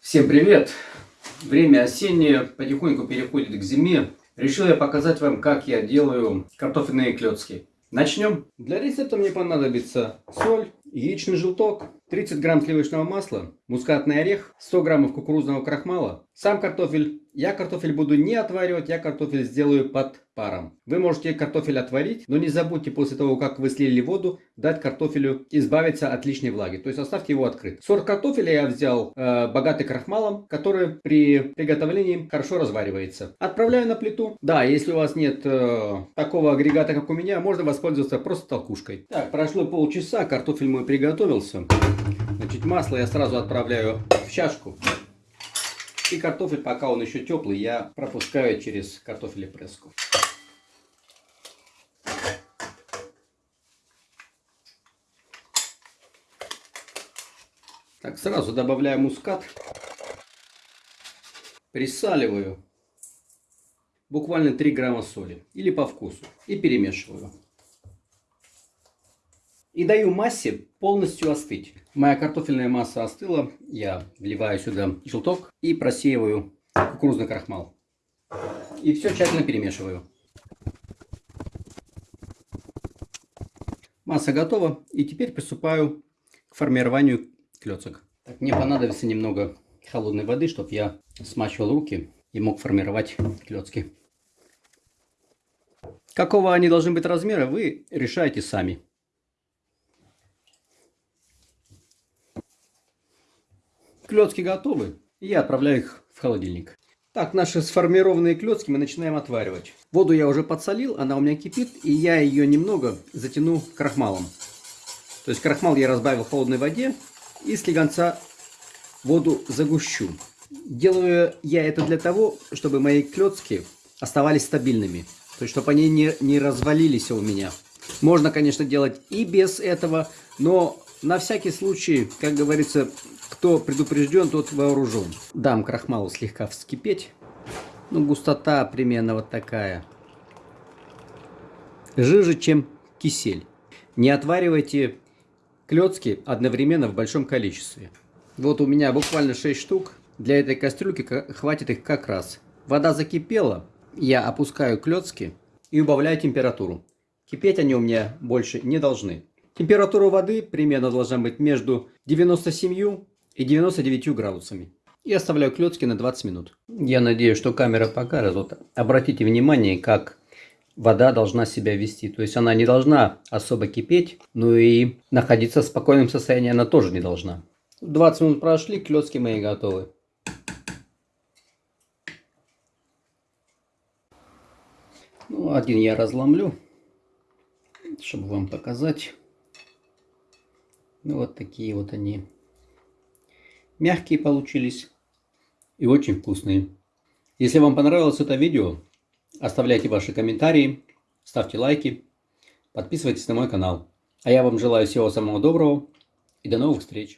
Всем привет! Время осеннее, потихоньку переходит к зиме. Решил я показать вам, как я делаю картофельные клетки. Начнем. Для рецепта мне понадобится соль, яичный желток, 30 грамм сливочного масла, мускатный орех, 100 граммов кукурузного крахмала, сам картофель. Я картофель буду не отваривать, я картофель сделаю под паром. Вы можете картофель отварить, но не забудьте после того, как вы слили воду, дать картофелю избавиться от лишней влаги. То есть оставьте его открыт. Сорт картофеля я взял э, богатый крахмалом, который при приготовлении хорошо разваривается. Отправляю на плиту. Да, если у вас нет э, такого агрегата, как у меня, можно воспользоваться просто толкушкой. Так, прошло полчаса, картофель мой приготовился. Значит, масло я сразу отправляю в чашку. И картофель, пока он еще теплый, я пропускаю через картофелепресску. Так, сразу добавляю мускат. Присаливаю. Буквально 3 грамма соли. Или по вкусу. И перемешиваю. И даю массе полностью остыть. Моя картофельная масса остыла. Я вливаю сюда желток и просеиваю кукурузный крахмал. И все тщательно перемешиваю. Масса готова. И теперь приступаю к формированию клеток. Так, мне понадобится немного холодной воды, чтобы я смачивал руки и мог формировать клетки. Какого они должны быть размера, вы решаете сами. Клетки готовы. Я отправляю их в холодильник. Так, наши сформированные клетки мы начинаем отваривать. Воду я уже подсолил, она у меня кипит, и я ее немного затяну крахмалом. То есть крахмал я разбавил в холодной воде и слегонца воду загущу. Делаю я это для того, чтобы мои клетки оставались стабильными. То есть, чтобы они не, не развалились у меня. Можно, конечно, делать и без этого, но на всякий случай, как говорится, кто предупрежден, тот вооружен. Дам крахмалу слегка вскипеть. Ну, густота примерно вот такая. Жиже, чем кисель. Не отваривайте клетки одновременно в большом количестве. Вот у меня буквально 6 штук. Для этой кастрюльки хватит их как раз. Вода закипела. Я опускаю клетки и убавляю температуру. Кипеть они у меня больше не должны. Температура воды примерно должна быть между 97 и 99 градусами. И оставляю клетки на 20 минут. Я надеюсь, что камера покажет. Вот обратите внимание, как вода должна себя вести. То есть она не должна особо кипеть, но и находиться в спокойном состоянии она тоже не должна. 20 минут прошли, клетки мои готовы. Ну, один я разломлю, чтобы вам показать. Ну, вот такие вот они. Мягкие получились и очень вкусные. Если вам понравилось это видео, оставляйте ваши комментарии, ставьте лайки, подписывайтесь на мой канал. А я вам желаю всего самого доброго и до новых встреч.